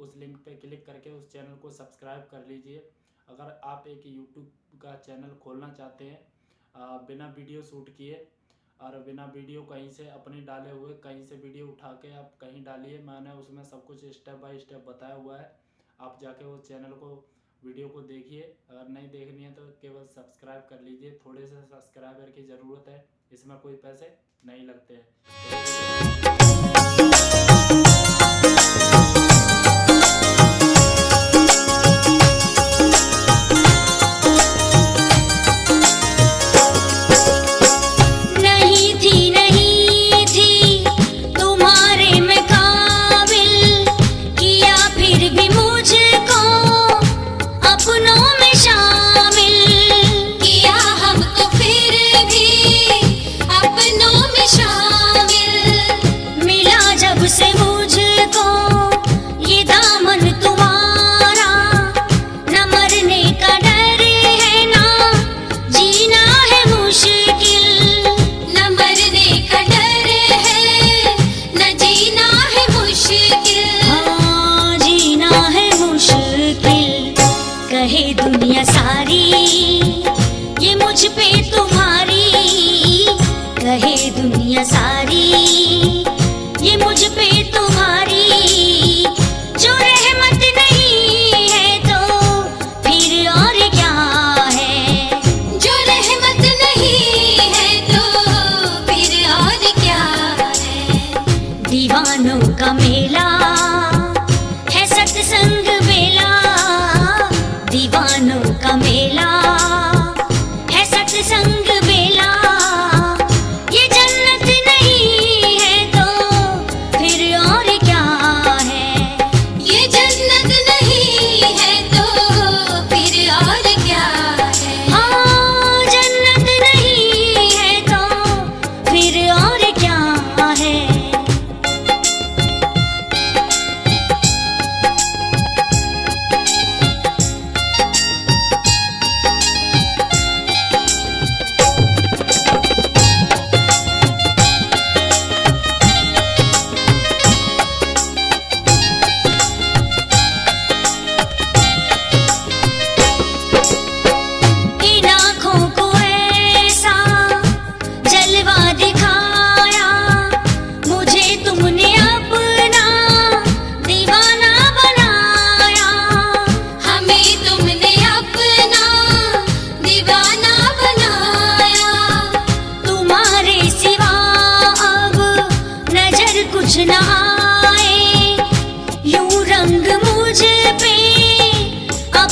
उस लिंक पे क्लिक करके उस चैनल को सब्सक्राइब कर लीजिए। अगर आप एक यूट्यूब का चैनल खोलना चाहते हैं बिना वीडियो शूट किए और बिना वीडियो कहीं से अपने डाले हुए, कहीं से वीडियो उठा के आप कहीं डालिए, मैंने उसमें सब कुछ स्टेप बाय स्टेप बताया हुआ है। आप जाके वो चैनल को, वीडियो को देखिए, अगर नहीं देखनी है तो केवल सब्सक्राइब कर लीजिए। थोड़े से सब्सक्राइबर की ज़रूरत है, इसमें कोई पैसे नहीं लगते हैं। दुनिया सारी ये मुझ पे तुम्हारी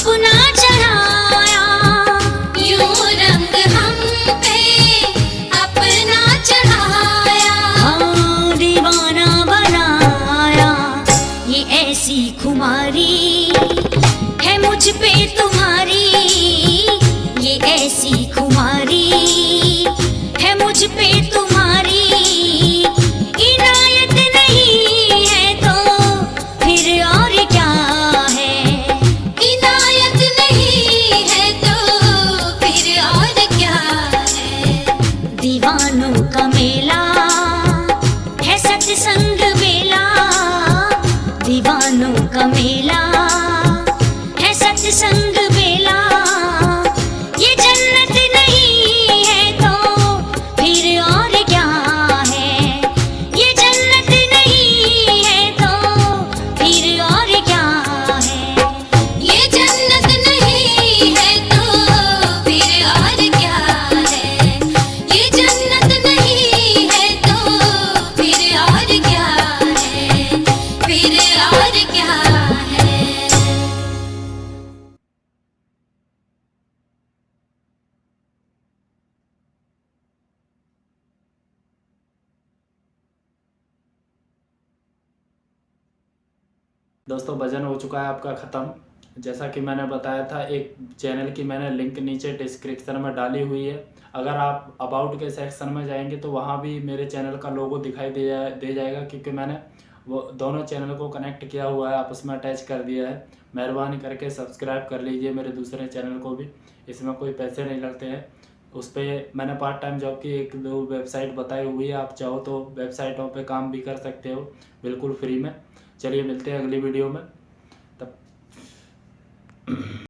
अपना चढ़ाया दोस्तों, भजन हो चुका है आपका ख़त्म। जैसा कि मैंने बताया था, एक चैनल की मैंने लिंक नीचे डिस्क्रिप्शन में डाली हुई है। अगर आप अबाउट के सेक्शन में जाएँगे तो वहाँ भी मेरे चैनल का लोगो दिखाई दे जाए, दे जाएगा, क्योंकि मैंने वो दोनों चैनल को कनेक्ट किया हुआ है, आपस में अटैच कर दिया है। मेहरबानी करके सब्सक्राइब कर लीजिए मेरे दूसरे चैनल को भी, इसमें कोई पैसे नहीं लगते हैं। उस पर मैंने पार्ट टाइम जॉब की एक दो वेबसाइट बताई हुई है, आप चाहो तो वेबसाइटों पे काम भी कर सकते हो, बिल्कुल फ्री में। चलिए मिलते हैं अगली वीडियो में। तब